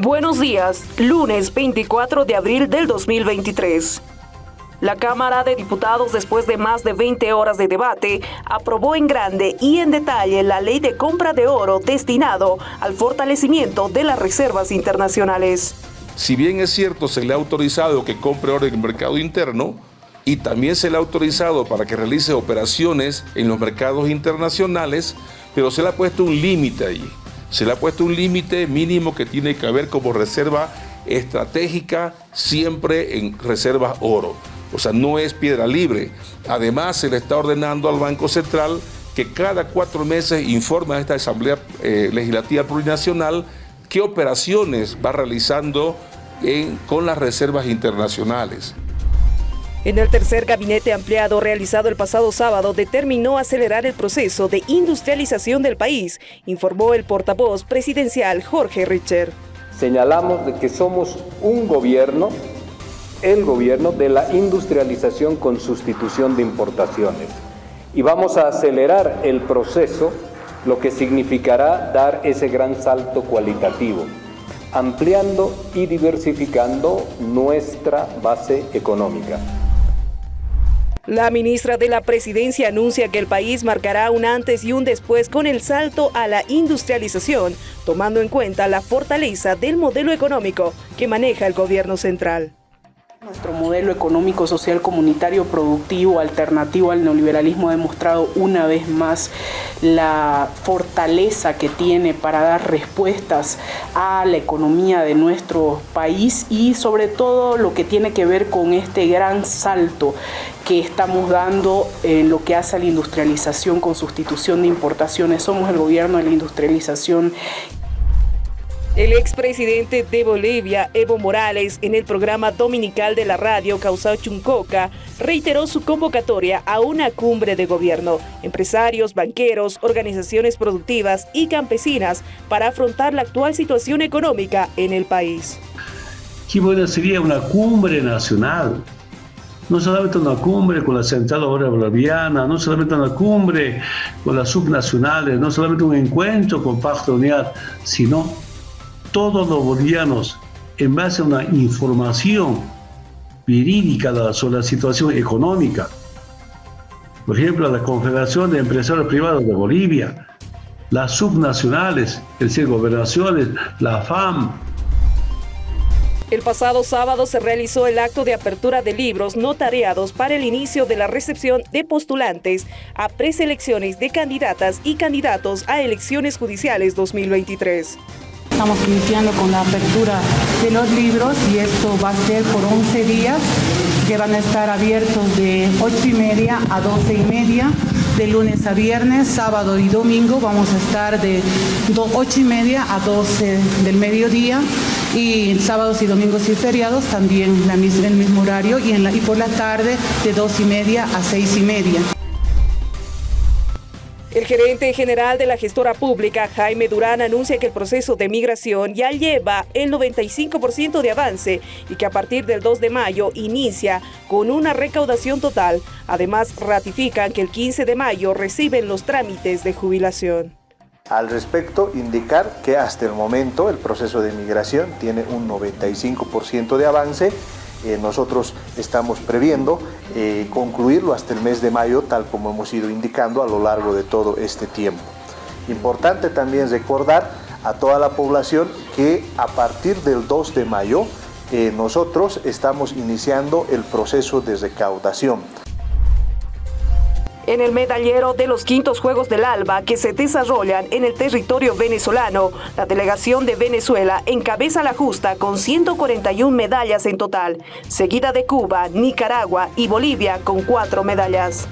Buenos días, lunes 24 de abril del 2023. La Cámara de Diputados, después de más de 20 horas de debate, aprobó en grande y en detalle la ley de compra de oro destinado al fortalecimiento de las reservas internacionales. Si bien es cierto, se le ha autorizado que compre oro en el mercado interno y también se le ha autorizado para que realice operaciones en los mercados internacionales, pero se le ha puesto un límite allí se le ha puesto un límite mínimo que tiene que haber como reserva estratégica siempre en reservas oro. O sea, no es piedra libre. Además, se le está ordenando al Banco Central que cada cuatro meses informe a esta Asamblea eh, Legislativa Plurinacional qué operaciones va realizando con las reservas internacionales. En el tercer gabinete ampliado realizado el pasado sábado determinó acelerar el proceso de industrialización del país, informó el portavoz presidencial Jorge Richer. Señalamos de que somos un gobierno, el gobierno de la industrialización con sustitución de importaciones. Y vamos a acelerar el proceso, lo que significará dar ese gran salto cualitativo, ampliando y diversificando nuestra base económica. La ministra de la Presidencia anuncia que el país marcará un antes y un después con el salto a la industrialización, tomando en cuenta la fortaleza del modelo económico que maneja el gobierno central. Nuestro modelo económico, social, comunitario, productivo, alternativo al neoliberalismo ha demostrado una vez más la fortaleza que tiene para dar respuestas a la economía de nuestro país y sobre todo lo que tiene que ver con este gran salto que estamos dando en lo que hace a la industrialización con sustitución de importaciones. Somos el gobierno de la industrialización el expresidente de Bolivia, Evo Morales, en el programa dominical de la radio Causao Chuncoca, reiteró su convocatoria a una cumbre de gobierno, empresarios, banqueros, organizaciones productivas y campesinas para afrontar la actual situación económica en el país. Qué buena sería una cumbre nacional, no solamente una cumbre con la Central Obrera Boliviana, no solamente una cumbre con las subnacionales, no solamente un encuentro con Pacto Unidad, sino todos los bolivianos en base a una información verídica sobre la situación económica. Por ejemplo, la Confederación de Empresarios Privados de Bolivia, las subnacionales, el decir, gobernaciones, la FAM. El pasado sábado se realizó el acto de apertura de libros notariados para el inicio de la recepción de postulantes a preselecciones de candidatas y candidatos a elecciones judiciales 2023. Estamos iniciando con la apertura de los libros y esto va a ser por 11 días que van a estar abiertos de 8 y media a 12 y media, de lunes a viernes, sábado y domingo vamos a estar de 8 y media a 12 del mediodía y sábados y domingos y feriados también la el mismo horario y, en la, y por la tarde de 2 y media a 6 y media. El gerente general de la gestora pública, Jaime Durán, anuncia que el proceso de migración ya lleva el 95% de avance y que a partir del 2 de mayo inicia con una recaudación total. Además, ratifican que el 15 de mayo reciben los trámites de jubilación. Al respecto, indicar que hasta el momento el proceso de migración tiene un 95% de avance eh, nosotros estamos previendo eh, concluirlo hasta el mes de mayo, tal como hemos ido indicando a lo largo de todo este tiempo. Importante también recordar a toda la población que a partir del 2 de mayo eh, nosotros estamos iniciando el proceso de recaudación en el medallero de los quintos Juegos del Alba que se desarrollan en el territorio venezolano. La delegación de Venezuela encabeza la justa con 141 medallas en total, seguida de Cuba, Nicaragua y Bolivia con cuatro medallas.